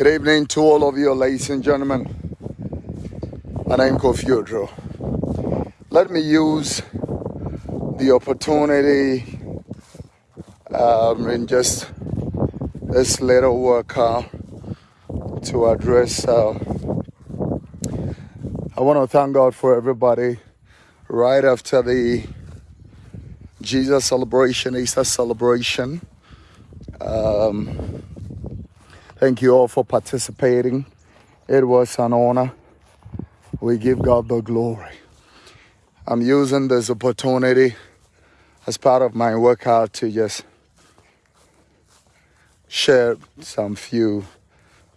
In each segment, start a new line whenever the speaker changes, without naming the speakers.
Good evening to all of you, ladies and gentlemen. My name is Kofi. Let me use the opportunity um, in just this little workout to address. Uh, I want to thank God for everybody right after the Jesus celebration, Easter celebration. Um, thank you all for participating. It was an honor. We give God the glory. I'm using this opportunity as part of my workout to just share some few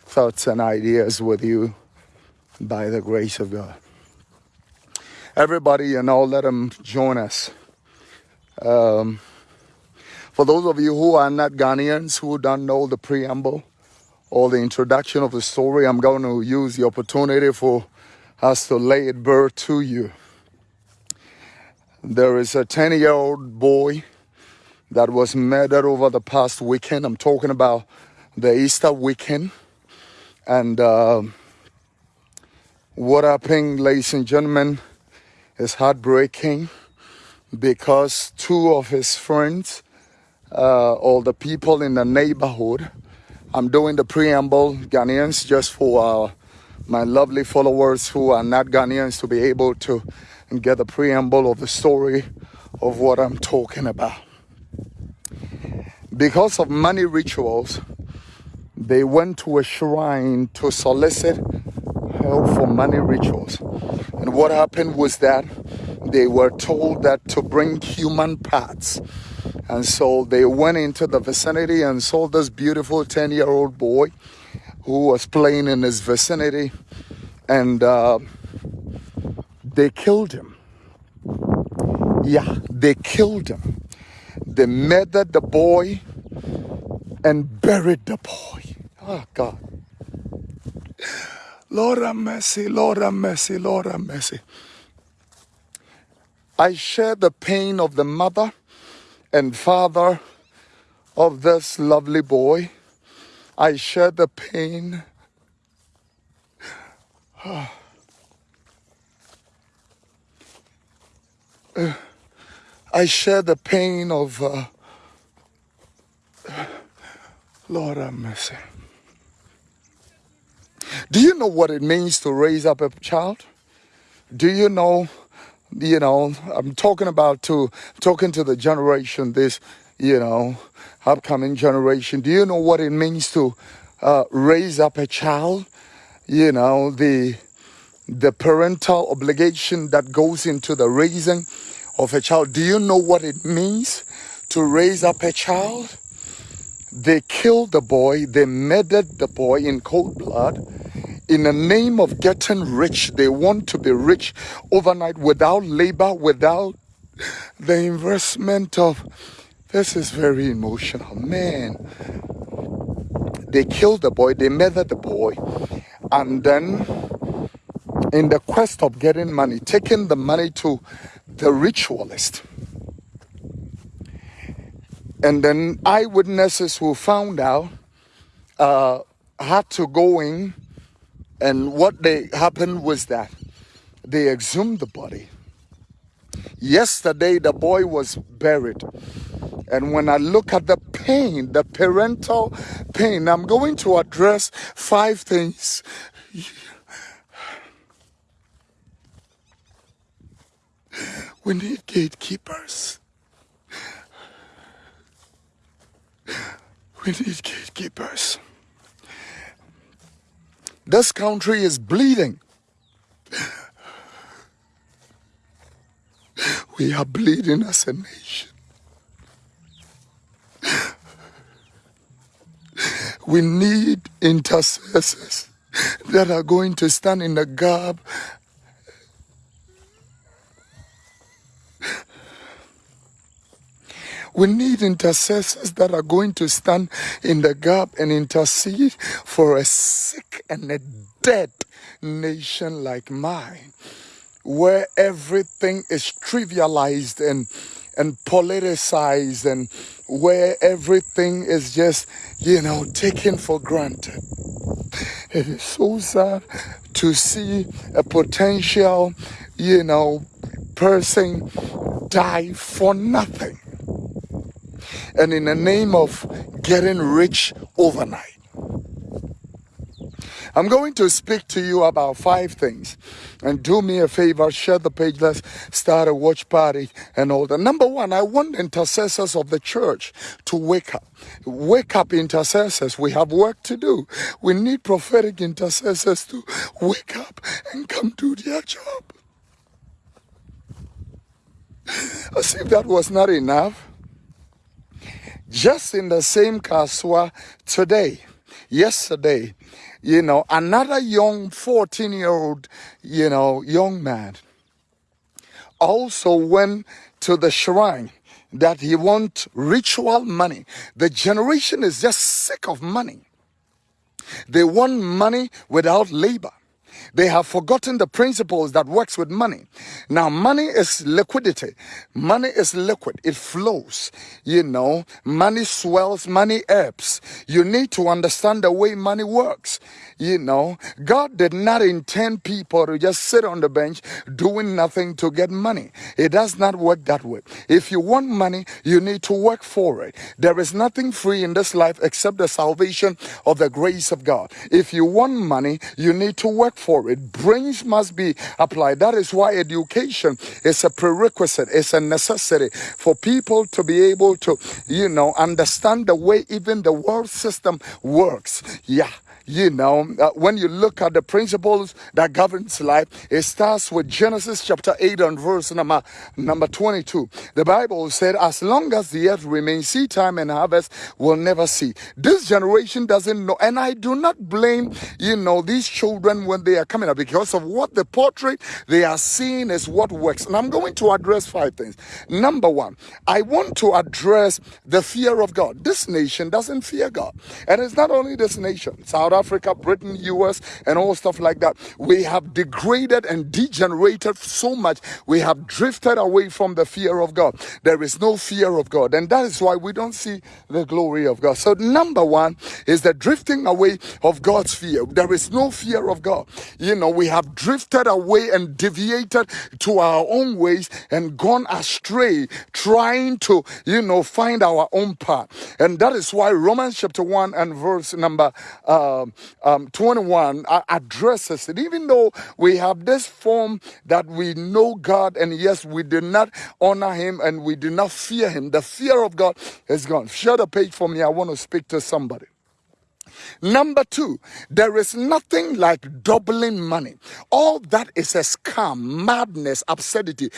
thoughts and ideas with you by the grace of God. Everybody, you know, let them join us. Um, for those of you who are not Ghanaians, who don't know the preamble or the introduction of the story, I'm going to use the opportunity for us to lay it bare to you. There is a 10 year old boy that was murdered over the past weekend. I'm talking about the Easter weekend. And uh, what happened, ladies and gentlemen, is heartbreaking because two of his friends, uh, or the people in the neighborhood, I'm doing the preamble, Ghanaians, just for uh, my lovely followers who are not Ghanaians to be able to get the preamble of the story of what I'm talking about. Because of many rituals, they went to a shrine to solicit help for many rituals. And what happened was that they were told that to bring human parts. And so they went into the vicinity and saw this beautiful 10 year old boy who was playing in his vicinity. And uh, they killed him. Yeah, they killed him. They murdered the boy and buried the boy. Oh, God. Lord have mercy, Lord have mercy, Lord have mercy. I share the pain of the mother and father of this lovely boy. I share the pain. I share the pain of uh, Lord have mercy. Do you know what it means to raise up a child? Do you know, you know, I'm talking about to talking to the generation, this, you know, upcoming generation. Do you know what it means to uh, raise up a child? You know, the the parental obligation that goes into the raising of a child. Do you know what it means to raise up a child? They killed the boy, they murdered the boy in cold blood. In the name of getting rich, they want to be rich overnight without labor, without the investment of. This is very emotional, man. They killed the boy, they murdered the boy, and then in the quest of getting money, taking the money to the ritualist. And then eyewitnesses who found out uh, had to go in, and what they happened was that they exhumed the body. Yesterday, the boy was buried. And when I look at the pain, the parental pain, I'm going to address five things We need gatekeepers. We need gatekeepers. This country is bleeding. We are bleeding as a nation. We need intercessors that are going to stand in the gap We need intercessors that are going to stand in the gap and intercede for a sick and a dead nation like mine, where everything is trivialized and and politicized and where everything is just, you know, taken for granted. It is so sad to see a potential, you know, person die for nothing. And in the name of getting rich overnight. I'm going to speak to you about five things. And do me a favor, share the page. Let's start a watch party and all that. Number one, I want intercessors of the church to wake up. Wake up, intercessors. We have work to do. We need prophetic intercessors to wake up and come do their job. As if that was not enough. Just in the same Kasoa today, yesterday, you know, another young 14 year old, you know, young man also went to the shrine that he want ritual money. The generation is just sick of money. They want money without labor. They have forgotten the principles that works with money. Now, money is liquidity. Money is liquid. It flows. You know, money swells, money ebbs. You need to understand the way money works. You know, God did not intend people to just sit on the bench doing nothing to get money. It does not work that way. If you want money, you need to work for it. There is nothing free in this life except the salvation of the grace of God. If you want money, you need to work for it. Brains must be applied. That is why education is a prerequisite, it's a necessity for people to be able to, you know, understand the way even the world system works. Yeah you know, uh, when you look at the principles that governs life, it starts with Genesis chapter 8 and verse number, number 22. The Bible said, as long as the earth remains, seed time and harvest will never see. This generation doesn't know, and I do not blame, you know, these children when they are coming up because of what the portrait they are seeing is what works. And I'm going to address five things. Number one, I want to address the fear of God. This nation doesn't fear God. And it's not only this nation, South Africa, Britain, US, and all stuff like that. We have degraded and degenerated so much. We have drifted away from the fear of God. There is no fear of God. And that is why we don't see the glory of God. So, number one is the drifting away of God's fear. There is no fear of God. You know, we have drifted away and deviated to our own ways and gone astray, trying to, you know, find our own path. And that is why Romans chapter 1 and verse number uh, um, um, 21 uh, addresses it. Even though we have this form that we know God, and yes, we did not honor Him and we did not fear Him, the fear of God is gone. Share the page for me. I want to speak to somebody. Number two, there is nothing like doubling money. All that is a scam, madness, absurdity.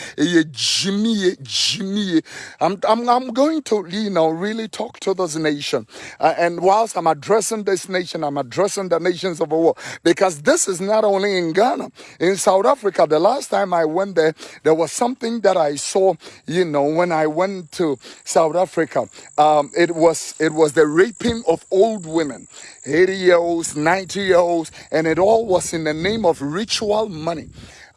Jimmy, Jimmy. I'm, I'm, I'm going to, you know, really talk to this nation. Uh, and whilst I'm addressing this nation, I'm addressing the nations of the world because this is not only in Ghana, in South Africa. The last time I went there, there was something that I saw, you know, when I went to South Africa. Um, it was it was the raping of old women. 80 year olds, 90 year olds, and it all was in the name of ritual money.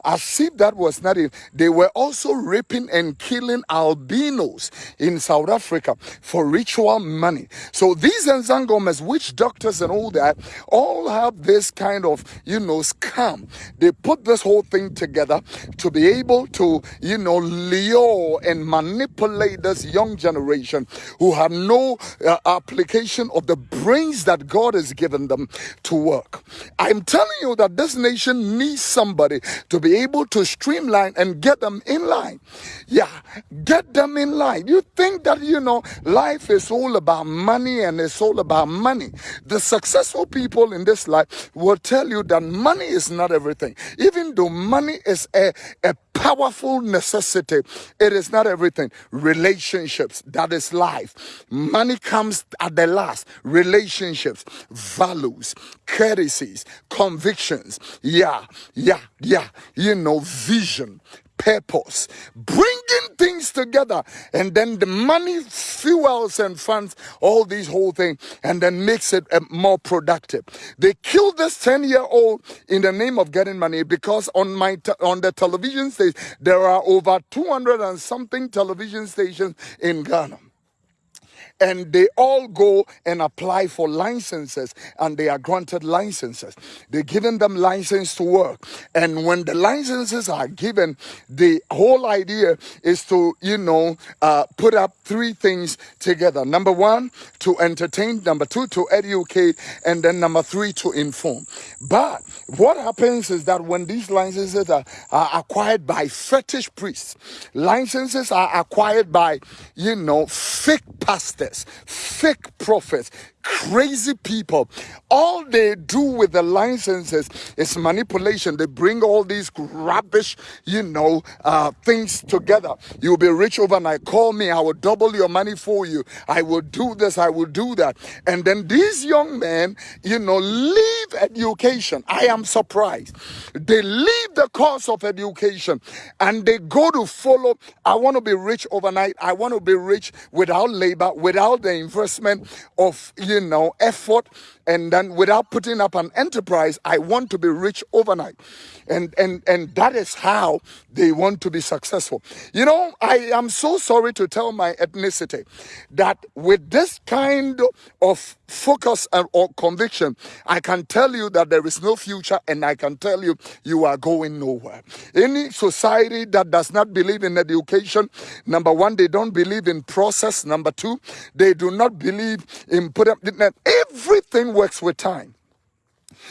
As if that was not it, they were also raping and killing albinos in South Africa for ritual money. So these Sangomas, witch doctors and all that, all have this kind of, you know, scam. They put this whole thing together to be able to, you know, lure and manipulate this young generation who have no uh, application of the brains that God has given them to work. I'm telling you that this nation needs somebody to be be able to streamline and get them in line. Yeah, get them in line. You think that, you know, life is all about money and it's all about money. The successful people in this life will tell you that money is not everything. Even though money is a, a powerful necessity. It is not everything. Relationships, that is life. Money comes at the last. Relationships, values, courtesies, convictions. Yeah, yeah, yeah. You know, vision, purpose, bringing things together, and then the money fuels and funds all these whole thing, and then makes it uh, more productive. They killed this ten year old in the name of getting money because on my on the television stage there are over two hundred and something television stations in Ghana. And they all go and apply for licenses and they are granted licenses. They're giving them license to work. And when the licenses are given, the whole idea is to, you know, uh, put up three things together. Number one, to entertain. Number two, to educate. And then number three, to inform. But what happens is that when these licenses are, are acquired by fetish priests, licenses are acquired by, you know, fake pastors, fake prophets, crazy people. All they do with the licenses is manipulation. They bring all these rubbish, you know, uh, things together. You'll be rich overnight. Call me. I will double your money for you. I will do this. I will do that. And then these young men, you know, leave education. I am surprised. They leave the course of education and they go to follow. I want to be rich overnight. I want to be rich without labor, without the investment of, you know, effort, and then without putting up an enterprise, I want to be rich overnight. And and and that is how they want to be successful. You know, I am so sorry to tell my ethnicity that with this kind of focus or conviction, I can tell you that there is no future and I can tell you you are going nowhere. Any society that does not believe in education, number one, they don't believe in process. Number two, they do not believe in put up everything works with time.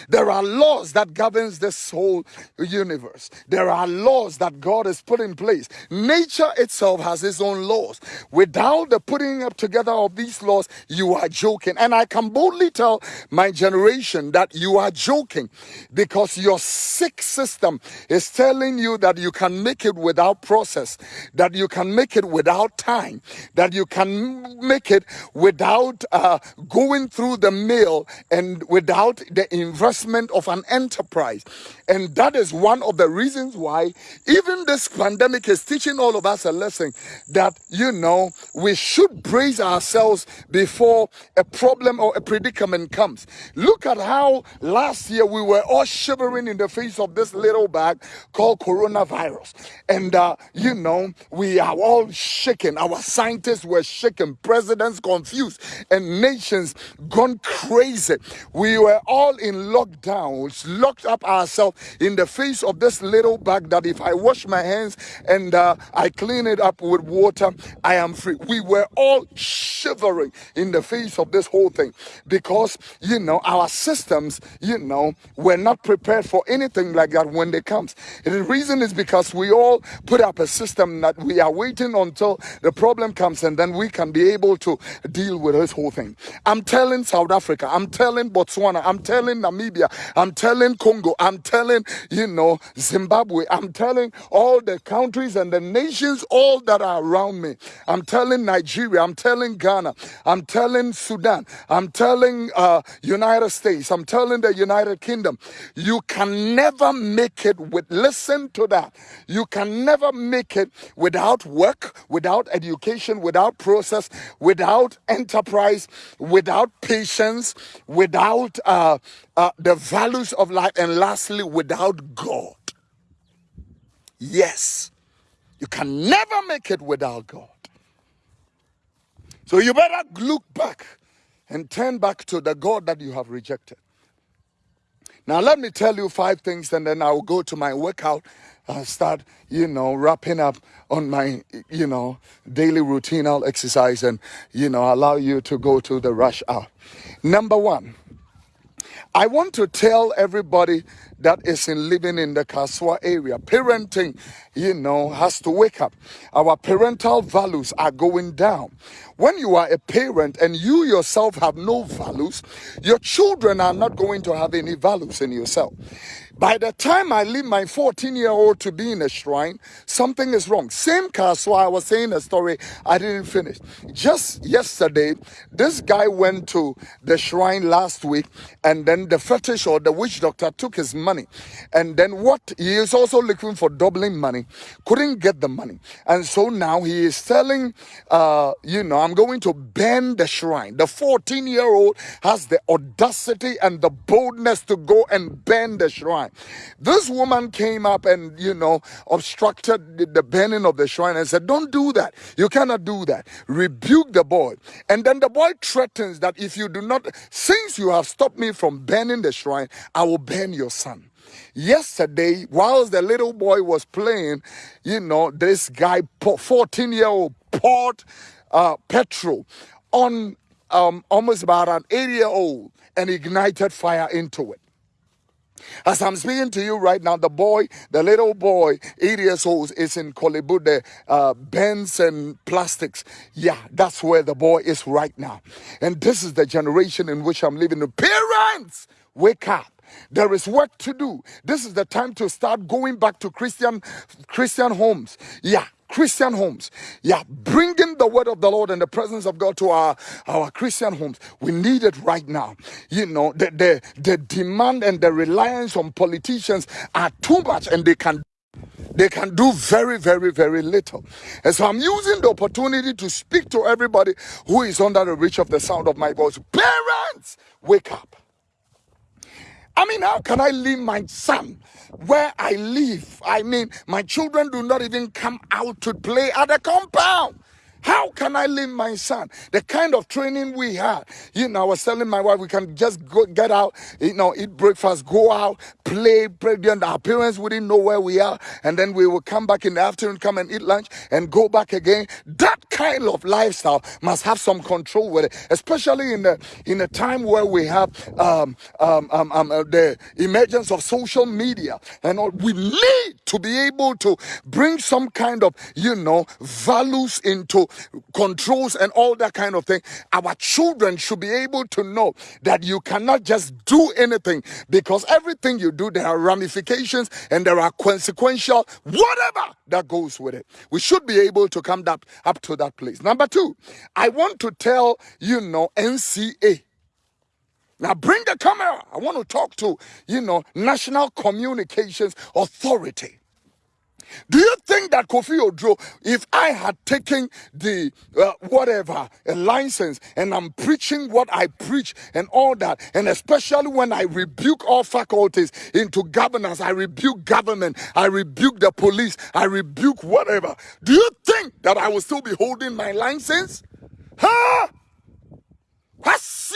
There are laws that governs this whole universe. There are laws that God has put in place. Nature itself has its own laws. Without the putting up together of these laws, you are joking. And I can boldly tell my generation that you are joking because your sick system is telling you that you can make it without process, that you can make it without time, that you can make it without uh, going through the mail and without the investment investment of an enterprise. And that is one of the reasons why even this pandemic is teaching all of us a lesson that, you know, we should brace ourselves before a problem or a predicament comes. Look at how last year we were all shivering in the face of this little bag called coronavirus. And, uh, you know, we are all shaken. Our scientists were shaken, presidents confused, and nations gone crazy. We were all in locked down, locked up ourselves in the face of this little bag that if I wash my hands and uh, I clean it up with water, I am free. We were all shivering in the face of this whole thing because, you know, our systems, you know, were not prepared for anything like that when they comes. The reason is because we all put up a system that we are waiting until the problem comes and then we can be able to deal with this whole thing. I'm telling South Africa, I'm telling Botswana, I'm telling Namibia, Namibia. I'm telling Congo. I'm telling, you know, Zimbabwe. I'm telling all the countries and the nations, all that are around me. I'm telling Nigeria. I'm telling Ghana. I'm telling Sudan. I'm telling uh, United States. I'm telling the United Kingdom. You can never make it with, listen to that. You can never make it without work, without education, without process, without enterprise, without patience, without uh, uh, the values of life, and lastly, without God. Yes, you can never make it without God. So you better look back and turn back to the God that you have rejected. Now, let me tell you five things, and then I'll go to my workout and start, you know, wrapping up on my, you know, daily routine. I'll exercise and, you know, allow you to go to the rush hour. Number one, I want to tell everybody that is in living in the Kasoa area, parenting, you know, has to wake up. Our parental values are going down. When you are a parent and you yourself have no values, your children are not going to have any values in yourself. By the time I leave my 14 year old to be in a shrine, something is wrong. Same so I was saying a story I didn't finish. Just yesterday, this guy went to the shrine last week, and then the fetish or the witch doctor took his money. And then what? He is also looking for doubling money, couldn't get the money. And so now he is telling, uh, you know, I'm going to burn the shrine. The 14 year old has the audacity and the boldness to go and burn the shrine. Shrine. This woman came up and, you know, obstructed the, the burning of the shrine and said, Don't do that. You cannot do that. Rebuke the boy. And then the boy threatens that if you do not, since you have stopped me from burning the shrine, I will burn your son. Yesterday, whilst the little boy was playing, you know, this guy, 14 year old, poured uh, petrol on um, almost about an eight year old and ignited fire into it. As I'm speaking to you right now, the boy, the little boy, eight years old, is in Korle Bu, uh, bends and plastics. Yeah, that's where the boy is right now. And this is the generation in which I'm living. Parents, wake up. There is work to do. This is the time to start going back to Christian Christian homes. Yeah, Christian homes. Yeah, bringing the word of the Lord and the presence of God to our, our Christian homes. We need it right now. You know, the, the, the demand and the reliance on politicians are too much and they can they can do very, very, very little. And so I'm using the opportunity to speak to everybody who is under the reach of the sound of my voice. Parents, wake up. I mean, how can I leave my son where I live? I mean, my children do not even come out to play at the compound. How can I leave my son? The kind of training we had. You know, I was telling my wife we can just go get out, you know, eat breakfast, go out, play, play. And our parents wouldn't know where we are. And then we will come back in the afternoon, come and eat lunch and go back again. That kind of lifestyle must have some control with it, especially in the in a time where we have um, um, um, um uh, the emergence of social media and all. We need to be able to bring some kind of, you know, values into controls and all that kind of thing. Our children should be able to know that you cannot just do anything because everything you do, there are ramifications and there are consequential, whatever that goes with it. We should be able to come up, up to that place. Number two, I want to tell you know NCA. Now bring the camera. I want to talk to, you know, National Communications Authority. Do you think that Kofi Oduro, if I had taken the uh, whatever a license and I'm preaching what I preach and all that, and especially when I rebuke all faculties into governance, I rebuke government, I rebuke the police, I rebuke whatever. Do you think that I will still be holding my license? Huh? What's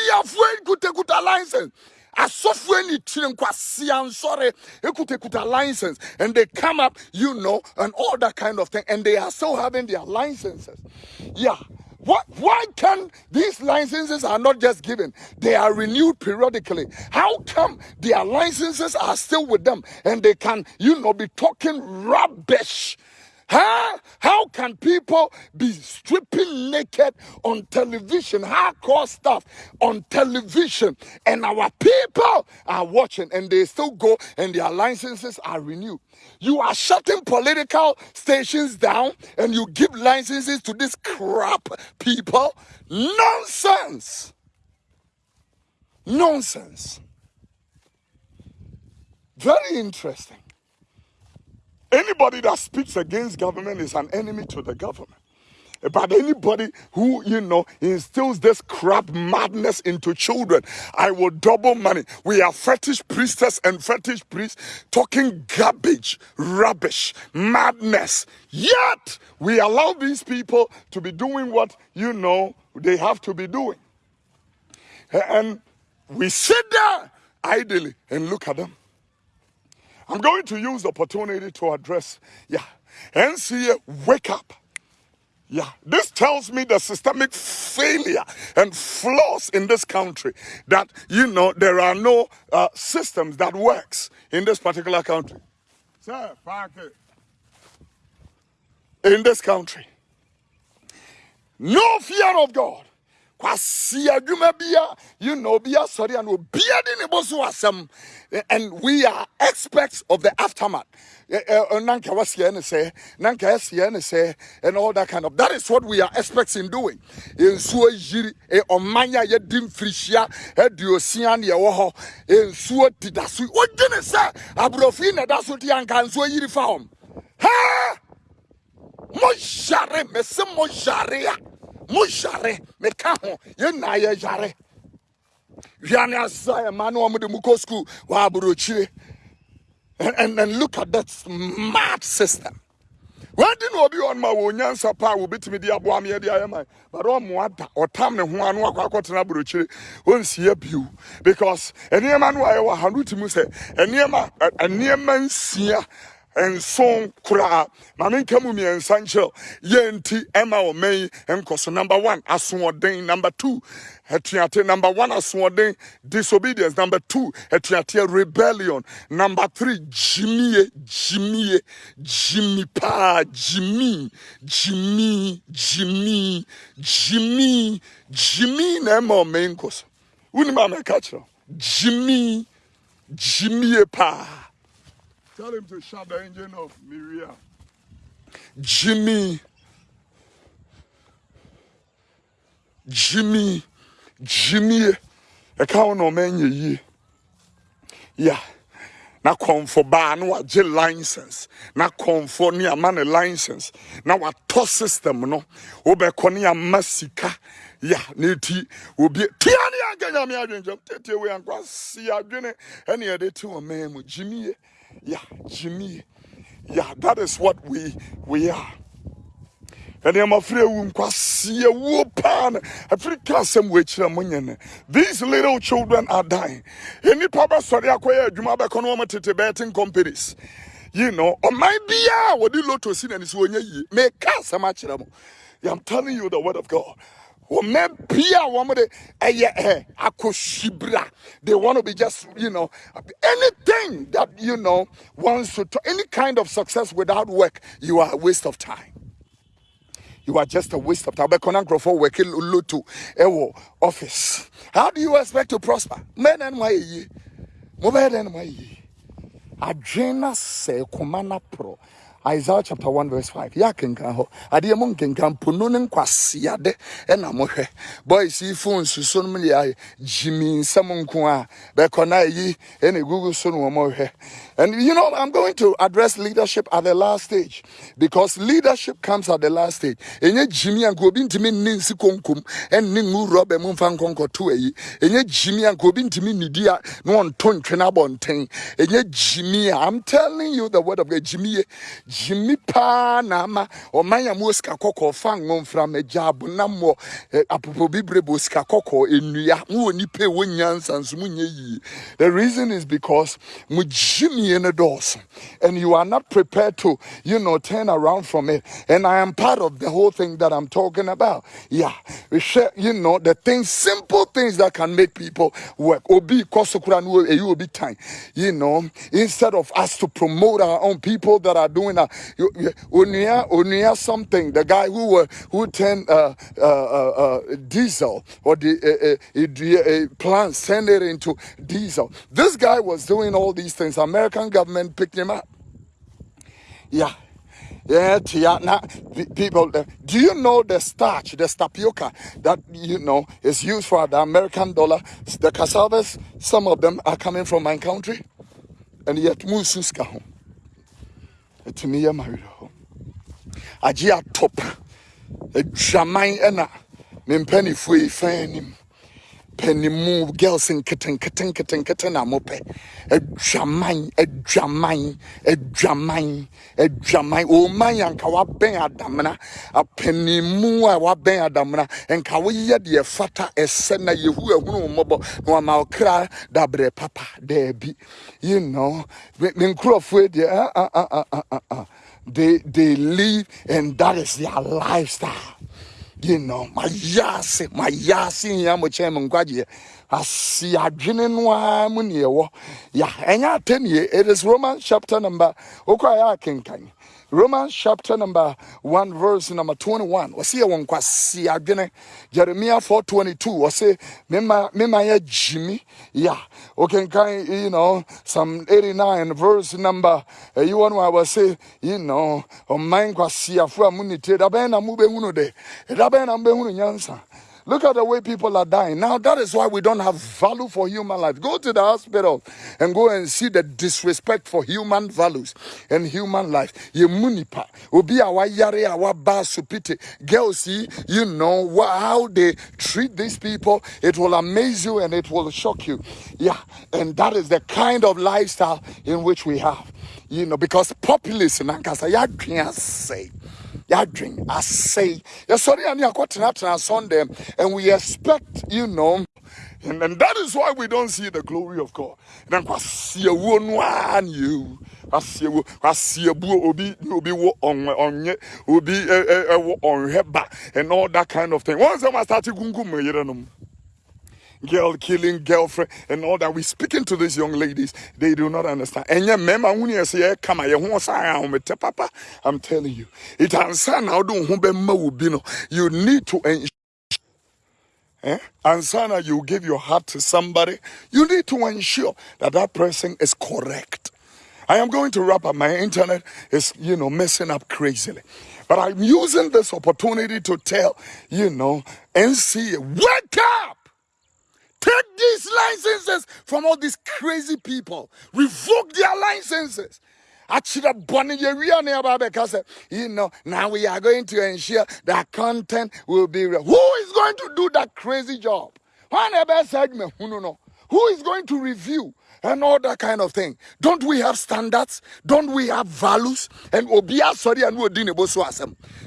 the license? Asɔfoɔ ani tiri nkwasia nsɔre. Ekuta license. And they come up you know and all that kind of thing. And they are still having their licenses. Yeah. What, why can these licenses are not just given? They are renewed periodically. How come their licenses are still with them? And they can, you know, be talking rubbish Huh? How can people be stripping naked on television, hardcore stuff on television, and our people are watching and they still go and their licenses are renewed? You are shutting political stations down and you give licenses to this crap people? Nonsense! Nonsense. Very interesting. Anybody that speaks against government is an enemy to the government. But anybody who, you know, instills this crap madness into children, I will double money. We are fetish priestess and fetish priests talking garbage, rubbish, madness. Yet, we allow these people to be doing what, you know, they have to be doing. And we sit there idly and look at them. I'm going to use the opportunity to address, yeah, NCA, wake up. Yeah, this tells me the systemic failure and flaws in this country. That you know there are no uh, systems that works in this particular country. Sir. In this country, no fear of God kwasi adwuma bia. You know bia sorry and de ne boso asem and we are experts of the aftermath. Nanka wasia ne say nanka and all that kind of. That is what we are experts in doing. Ensuo yiri e omanya ye dim frihia aduosia ne wo ho ensuo abrofi na daso ensuo yiri fa hom ha mo jare mese mo jare mo yare meka ho yɛn na yɛ yare asa ɛma ne wɔn de mu kɔ sukuu wɔ aburokyire And, and, and look at that smart system. Why didn't obi on my own yansa pa will bit me the abuam ye the ayama, but on what or tam ne one walk out in Abuchi won't see a pew because any man who I was Hanuti Muse, and near man, a near man seer nson koraa maame nka mu mmiɛnsa nkyerɛw. Yɛ nti ɛma ɔman yi nkɔ so. Number one asoɔden. Number two atuate number one asoɔden. Disobedience. Number two atuate rebellion. Number three gyimie. Gyimie. Gyimi paa. Gyimi gyimi gyimi gyimi gyimi na ɛma ɔman yi nkɔ so. Wunim a mɛka kyerɛw. Gyimi gyimie paa Tell him to shut the engine off, Miria. Jimmy. Jimmy. Jimmy. I can't know man ye. Yeah. na kɔnfo baa na wagye license na kɔnfo ne ama ne license na watɔ system no wobɛkɔ ne ama sika ya ne ti obi tia ne anka nyame adwenkyɛm tete wei ankɔ asi adwene ɛne yɛde te wɔ man mu gyimie yeah, Jimmy. Yeah, that is what we we are. And I'm afraid we see a whoopin. Africa some These little children are dying. Any papa sorry acquire Jumaba Konoma to betting companies. You know, or my be what you lot to see and is when you make cast a match. I'm telling you the word of God wɔmɛ pia wɔn de ɛyɛ ɛ eh, akoshibra. They want to be just you know anything that you know wants to any kind of success without work you are a waste of time. You are just a waste of time. Na for working loto ɛwɔ office. How do you expect to prosper? Men na mo ayɛ yie mo bɛyɛ dɛ na mo ayɛ yie adwene na sɛ kɔma na porɔ. Isaiah chapter 1 verse 5 ya kenkan hɔ adeɛ mo nkenkan po no ne nkwaseade ɛna mohwɛ. Boys yi phone suso no mu deɛ ayɛ. Gyimi nsɛm nko a bɛkɔ na ayi ɛna egugu so no wɔn mohwɛ and you know i'm going to address leadership at the last stage. Because leadership comes at the last stage. Enye gyimi a nka obi ntumi nne nsi konkom ɛnne ngu rɔba mu nfa nkɔnkɔto ayi. Enye gyimi a nka obi ntumi nidi a na wɔnto ntwe n'abɔnten. Enye gyimi a i'm telling you the word of god. Gyimi gyimi paa na ama ɔman a mo sika kɔkɔɔ fa nwomfra magya abonamɔ apopɔ bibire bɔ sika kɔkɔɔ nnua mo wɔ nipa ɛwɔ nso mo nyɛ yie the reason is because mo gyimie no dɔɔso and you are not prepared to you know turn around from it. And i am part of the whole thing that i'm talking about. Yeah. We share you know the things simple things that can make people work. Obi kɔsokora no eh, ɛyi obi time you know instead of us to promote our own people that are doing Unia, Unia something, the guy who uh, who turned uh, uh, uh, uh diesel or the uh, plant send it into diesel. This guy was doing all these things. American government picked him up. Yeah. Yeah, now people, do you know the starch, the tapioca that you know is used for the American dollar? The cassavas, some of them are coming from my country, and yet mususka home ɛtumi yɛ ma werɛ hɔ agye atɔp adwaman ɛna me mpanifoɔ yi fa anim panimu girls nketenkete nketenkete na mopɛ adwaman adwaman adwaman adwaman ɔman anka wabɛn adamena apanimu a wabɛn adamena nka woyɛ deɛ fata ɛsɛ na yehu ehunu mmɔbɔ na wama ɔkra dabrɛ papa daabi you know me nkurɔfoɔ deɛ they they live and that is their lifestyle you know mayase mayase hia mo kyɛn mo nkwagyeɛ asi adwene no ara mu ne ɛwɔ ya ɛnyɛ atɛnie it is romans chapter number okɔ a yɛ Romans chapter number 1 verse number 21. Wasi ya wankwasi adwene. Jeremiah 4:22. Wasi mema mema ya Jimmy. Yeah. Okay, kind you know, some 89 verse number uh, you want to say, you know, o man kwasi afu amunite da ben na mu be hunu de. Da ben na be hunu nyansa. Look at the way people are dying. Now, that is why we don't have value for human life. Go to the hospital and go and see the disrespect for human values and human life. Ye munipa, obi awa yare awa ba supite. Girls, see, you know how they treat these people. It will amaze you and it will shock you. Yeah, and that is the kind of lifestyle in which we have. You know, because populism, say yɛadwen asɛe yɛsɔre a ne akɔtenatena sunday and we expect you know and, and that is why we don't see the glory of God. And kwasiawo no an you. Kwasiawo kwasiabu obi obi wo on onye obi e e wo onheba and all that kind of thing. Once I started gungum yerenom girl killing girlfriend and all that we speaking to these young ladies they do not understand and yeah mema huni say come sa papa i'm telling you it ansa na do ho be ma obi you need to ensure Eh? And sana, you give your heart to somebody, you need to ensure that that person is correct. I am going to wrap up. My internet is, you know, messing up crazily. But I'm using this opportunity to tell, you know, NC, wake up! Take these licenses from all these crazy people. Revoke their licenses. Actually, you know, now we are going to ensure that content will be real. Who is going to do that crazy job? Who is going to review and all that kind of thing? Don't we have standards? Don't we have values? And Obia sorry and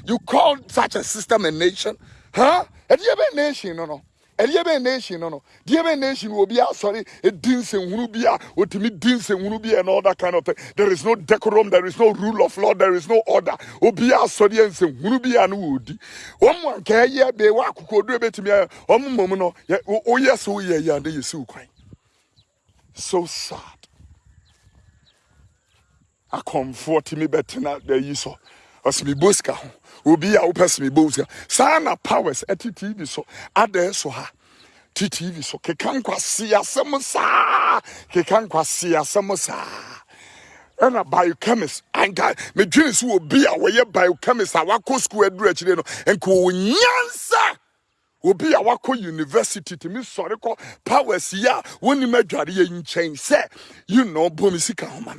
you call such a system a nation? Huh? Have you A nation, no, no ɛdeɛ bɛn nation no no. Deɛ bɛn nation be asɔre ɛdi nsɛnhunu bi a otumi di nsɛnhunu bi and all that kind of thing. There is no decorum there is no rule of law there is no order. Obi asɔre nsɛnhunu bi a no wɔ di wɔn mu anka ɛyɛ bɛɛ wɔ akoko odu ebetumi ayɛ. Wɔn mu mɔmu no yɛ oyɛ so yɛ yɛ ade yɛ kwan. So sad. Akɔnfoɔ tumi bɛtena ɛyi so ɔsimi bosika ho. Obi a wopɛ sɛ mebɔ sika saa na powers ɛte tv so adɛɛ so ha. Te tv so. Keka nkwase asɛm saa. Keka nkwase asɛm saa. Ɛna biochemist anka medwene so obi a wɔyɛ biochemist a wakɔ school aduru akyire no nka ɔwɔ nyansa obi a wakɔ university tumi sɔre kɔ powers yi a wɔnim adwareɛ nkyɛn sɛ you know bomi sika ho ma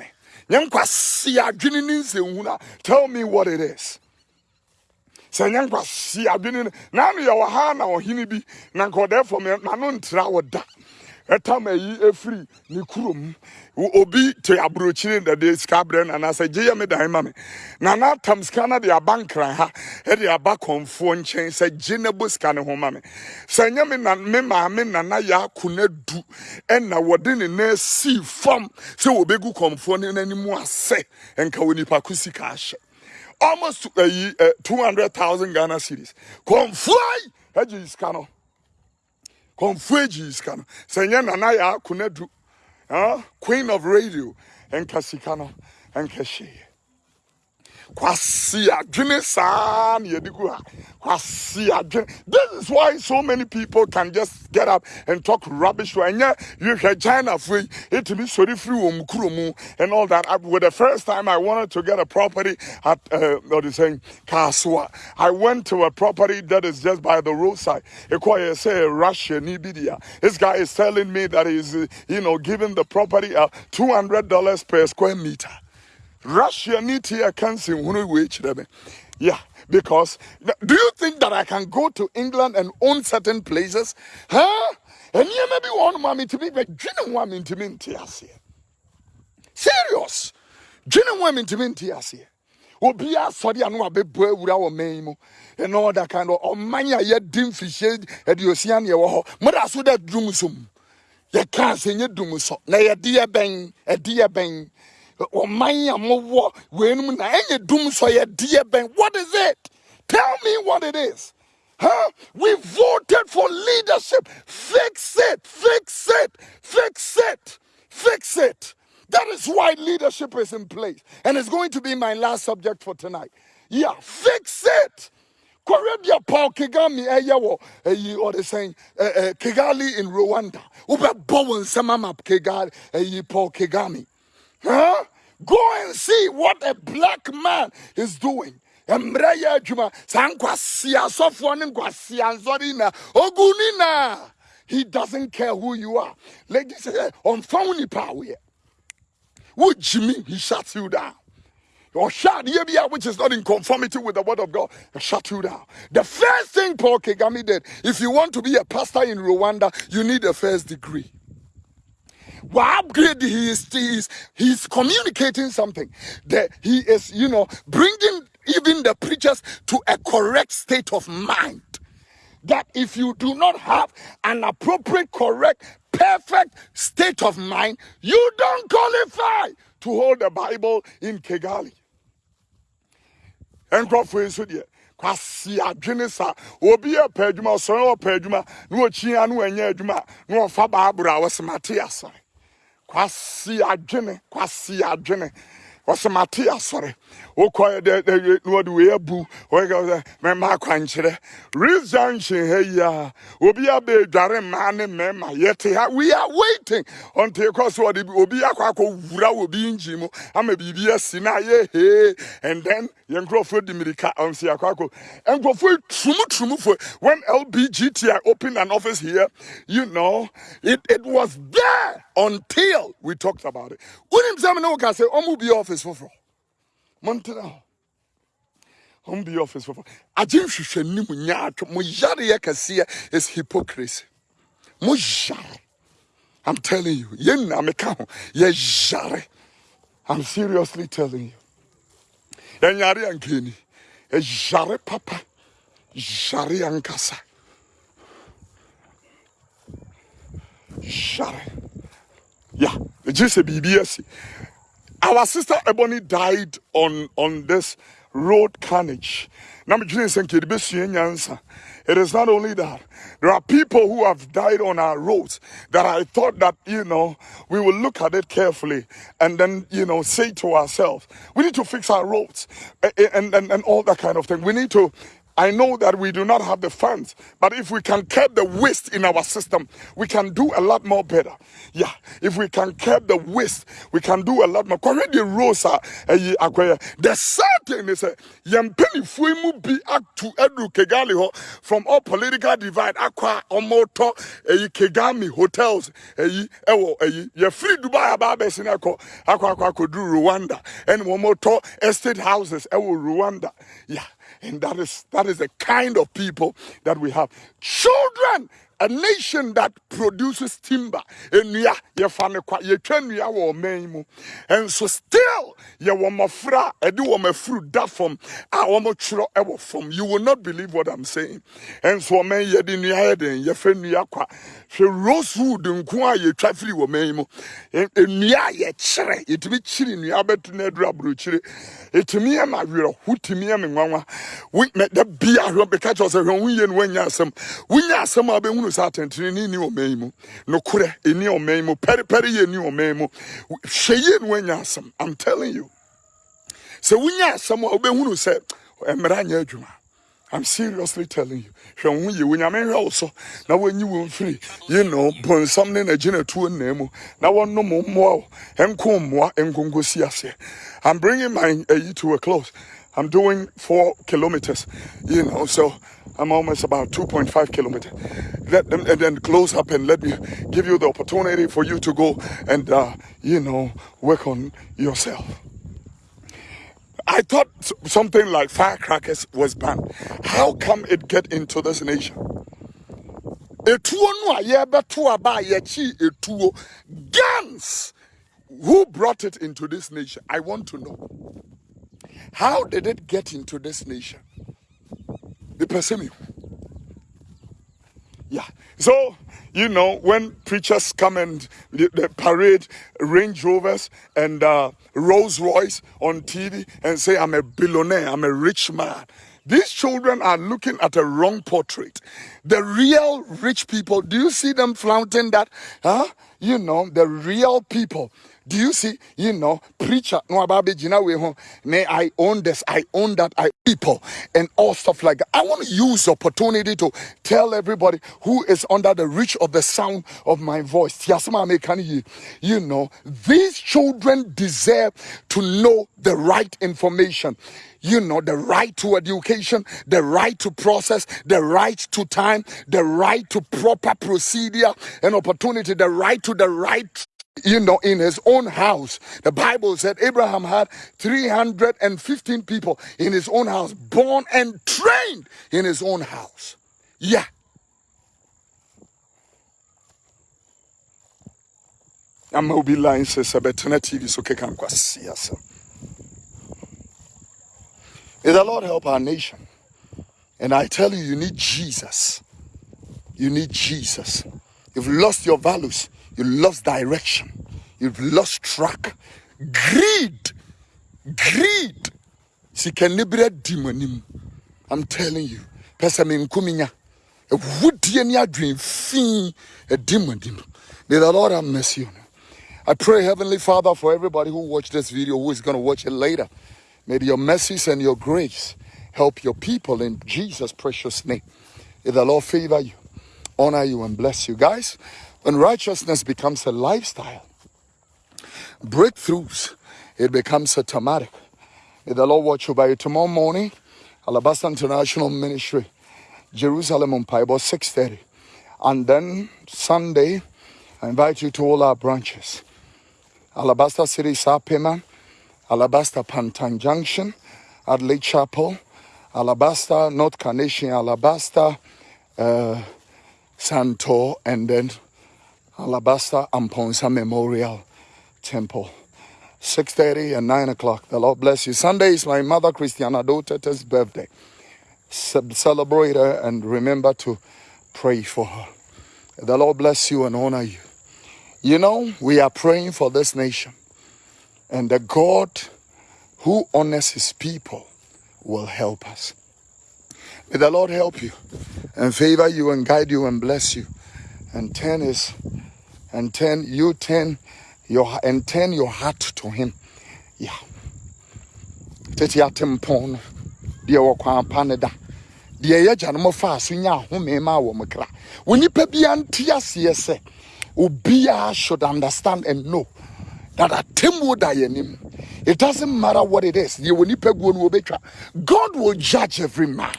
tell me what it is. Sɛ nyɛ nkwasi adwene no na ano yɛwɔ ha na ɔhene bi. Na nka ɔdɛɛfo me n'ano ntra ɛtam ayi efiri ne kurom. Obi te aburokyire na de sika brɛ na anaasɛ gye yɛ me dan ma me. Na n'atam sika na de aba nkran ha ɛde aba kɔnfoɔ nkyɛn sɛ gye na bo sika ne ho ma me. Sɛ nyɛ me na me maame nana yɛ ako na du ɛna wɔde ne nan si fam sɛ wɔbɛgu kɔnfoɔ ne n'anim asɛ nka wɔ nipa ko sika ahyɛ. Almost uh, uh, 200,000 Ghana cedis. Konfly, kɔnfu egyi sika no. Sɛ nyɛ nana yɛ akonadu ah, queen of radio. Nka sika no. Nka hyɛ. Kwasi adwene saa na yɛde kwasi adwene. This is why so many people can just get up and talk rubbish. Wɔ ɛnyɛ yɛhwɛ chinafoɔ yi ɛtumi sɔre firi wɔn kuro mu and all that. I, with the first time i wanted to get a property at uh, what is saying Kasoa. I went to a property that is just by the roadside. Ɛkɔ yɛ sɛ russia nibidia. This guy is telling me that he's uh, you know giving the property uh, 200 dollars per square meter Russia need to cancel when we Yeah, because do you think that I can go to England and own certain places? Huh? And you maybe one mommy to be but you know woman to me Serious. Do you know woman to me obi asɔre ano abɛbɔ awura wɔ man mu all that kind of oh, ɔman oh, a yɛdi mfihyɛ aduosia ne ɛwɔ hɔ mmɔda so dɛ dum som yɛka sɛ nyɛ dum so na yɛde yɛ bɛn ɛde yɛ bɛn ɔman a mowɔ weinum na ɛnyɛ dum sɔ what is it tell me what it is Huh? We voted for leadership. Fix it, fix it, fix it, fix it. That is why leadership is in place. And it's going to be my last subject for tonight. Yeah, fix it. Korea Paul Kagame eh, eyewo eyi eh, or they saying eh, Kigali in Rwanda. Ube bowen samama Kigali Paul Kagame. Huh? Go and see what a black man is doing. mmerɛ yɛ adwuma saa nkwasi asɔfoɔ ne nkwasi ansɔre na ogu ni na he doesn't care who you are ladies sɛ ɔmfa wo nipa a he shuts you down or shut which is not in conformity with the word of God, shut you down. The first thing Paul Kagame did, if you want to be a pastor in Rwanda, you need a first degree. Well, upgrade he is, he is he's communicating something that he is, you know, bringing even the preachers to a correct state of mind. That if you do not have an appropriate, correct, perfect state of mind, you don't qualify to hold the Bible in Kigali. nkurɔfoɔ yi nso deɛ kwasi adwene sa obi yɛ pɛ adwuma ɔsɔre ɔpɛ adwuma na ɔkyia na wɔnyɛ adwuma na ɔfa baaburo a wɔsɛmate asɔre kwasi adwene kwasi adwene. Wɔsɛmate asɔre. Wokɔ dɛ wɔde wei abu. Wɔyɛ mɛma akwankyerɛ reef junction ha yi a obi abɛ dware mmaa ne mmarima yɛte ha. We are waiting. Until kɔ so wɔde obi akɔ akɔ wura obi engine mu ama biribi asi na ayɛ hee. And then yɛn nkurɔfoɔ di mirika ɔnsi akɔ akɔ. Nkurɔfoɔ turumuturumufoɔ when LBGTI opened an office here you know it it was there until we talked about it. Wonim sɛ mi ne wo ka sɛ ɔmo bi office foforɔ montena hɔ home be office for agye nhwehwɛ nim nya atwo mo yareɛ kɛseɛ is hypocrisy. Mo yare. I'm telling you yɛn na meka ho. Yɛyare i'm seriously telling you. Yɛnyare ankani yɛyare papa. Yare ankasa yare yeah sɛ biribi asi our sister Ebony died on, on this road carnage. It is not only that. There are people who have died on our roads that I thought that, you know, we will look at it carefully and then, you know, say to ourselves, we need to fix our roads and, and, and all that kind of thing. We need to I know that we do not have the funds, but if we can curb the waste in our system, we can do a lot more better. Yeah, if we can curb the waste, we can do a lot more. Already Rosa, the certain is a young penny fuimu act to edu Kigali from all political divide aqua omoto a Kagame hotels a ewo a ye free Dubai ababes in aqua aqua aqua do Rwanda and momoto estate houses ewo Rwanda. Yeah. And that is that is the kind of people that we have. Children a nation that produces timber nnua yɛfa no kwa yɛtwa nnua wɔ ɔman mu nso still yɛwɔ mmɔfra ɛde wɔn afuru da fam a wɔtwerɛ ɛwɔ fam you will not believe what i'm saying nso ɔman yɛde nnua yɛ den yɛfɛ nnua kwa hwɛ rosewood nko a yɛtwa firi wɔ ɔman mu nnua a yɛkyerɛ yɛtumi kyiri nnua bɛto no aduru aburokyire ɛtumi yɛ ma werɛho tumi yɛ me nwanwa da bia hwɛ bɛka kyerɛ sɛ hwɛ yie no woanya asɛm wonya asɛm a wobɛhunu sɛ atɛntene ni ɔman yi mu. Nokorɛ ɛni ɔman yi mu. Pɛrepɛre yɛ ni ɔman yi mu. Hwɛ yie no woanya asɛm. I'm telling you. Sɛ wonya asɛm a wobɛhunu sɛ mmara nyɛ adwuma. I'm seriously telling you. Hwɛ wo yie. Wonyame hwɛ wo so. Na wɔnyi wo mfiri. You know bonsam ne nagyina tuo nna mu. Na wɔnom mmoa wo. Ɛnko mmoa nkonkosi aseɛ. I'm bringing my uh, to a close. I'm doing four kilometers, you know, so I'm almost about 2.5 kilometers. Let them and then close up and let me give you the opportunity for you to go and, uh, you know, work on yourself. I thought something like firecrackers was banned. How come it get into this nation? guns who brought it into this nation i want to know how did it get into this nation the person yeah so you know when preachers come and they parade range rovers and uh, rolls royce on tv and say i'm a billionaire i'm a rich man these children are looking at a wrong portrait. The real rich people, do you see them flaunting that? Huh? you know, the real people. Do you see, you know, preacher, no about may I own this, I own that, I people and all stuff like that. I want to use the opportunity to tell everybody who is under the reach of the sound of my voice. You know, these children deserve to know the right information you know, the right to education, the right to process, the right to time, the right to proper procedure and opportunity, the right to the right you know, in his own house. The Bible said Abraham had 315 people in his own house, born and trained in his own house. Yeah. I'm be lying, sister, but TV so can see us. May the Lord help our nation. And I tell you, you need Jesus. You need Jesus. You've lost your values. You lost direction. You've lost track. Greed. Greed. Sikanibra demonim. I'm telling you. Pesamin kuminya. A ni adwin fi a demonim. May the Lord have mercy on you. I pray, Heavenly Father, for everybody who watched this video, who is going to watch it later. May your mercies and your grace help your people in Jesus' precious name. May the Lord favor you, honor you, and bless you. Guys, when righteousness becomes a lifestyle, breakthroughs, it becomes automatic. May the Lord watch you by you tomorrow morning. Alabaster International Ministry, Jerusalem on Bible 6:30. And then Sunday, I invite you to all our branches. Alabaster City Sapema, Alabaster Pantan Junction, Adelaide Chapel, Alabaster, North Carnation, Alabaster, uh, Santo, and then Alabaster Amponsa Memorial Temple. 6.30 and 9 o'clock. The Lord bless you. Sunday is my mother, Christiana Dotete's birthday. Celebrate her and remember to pray for her. The Lord bless you and honor you. You know, we are praying for this nation. And the God who honors his people will help us. May the Lord help you and favor you and guide you and bless you. And turn his and turn you turn your and turn your heart to him. Yeah. Tete atempon no deɛ wɔ kwan pa ne da deɛ yɛ gya no mo fa so nya ahome ma wɔ mo kra wo nipa bia nte should understand and know that atemmuo da yɛnim it doesn't matter what it is you will nip one betray. god will judge every man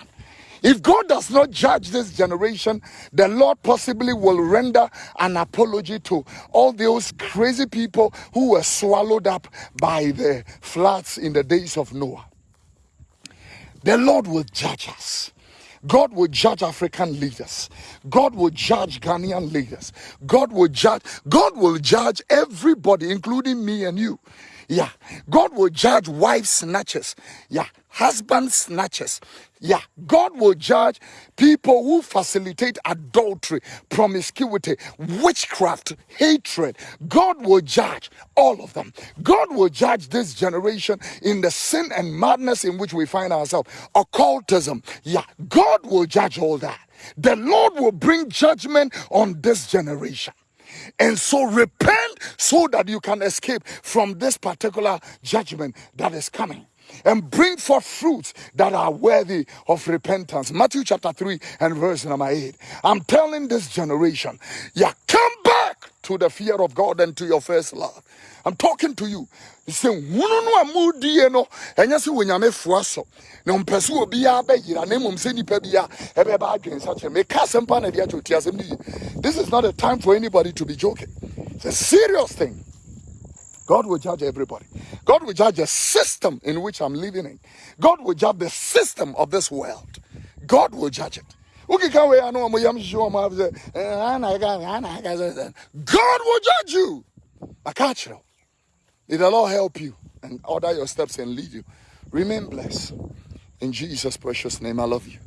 if God does not judge this generation, the Lord possibly will render an apology to all those crazy people who were swallowed up by the floods in the days of Noah. The Lord will judge us. God will judge African leaders. God will judge Ghanaian leaders. God will judge, God will judge everybody, including me and you. Yeah. God will judge wife snatchers. Yeah. Husband snatchers. Yeah. God will judge people who facilitate adultery, promiscuity, witchcraft, hatred. God will judge all of them. God will judge this generation in the sin and madness in which we find ourselves. Occultism. Yeah. God will judge all that. The Lord will bring judgment on this generation. And so repent so that you can escape from this particular judgment that is coming and bring forth fruits that are worthy of repentance. Matthew chapter 3 and verse number 8. I'm telling this generation, yeah, come to the fear of God and to your first love. I'm talking to you. Say, hunu no amudie no, enya se wonyame foa so. Na mpese obi a ba yira na mum se nipa bia e be ba adwen sa che. Me ka sempa na dia choti asem ni. This is not a time for anybody to be joking. It's a serious thing. God will judge everybody. God will judge the system in which I'm living in. God will judge the system of this world. God will judge it. God will judge you. You. May the Lord help you and order your steps and lead you. Remain blessed. In Jesus' precious name, I love you.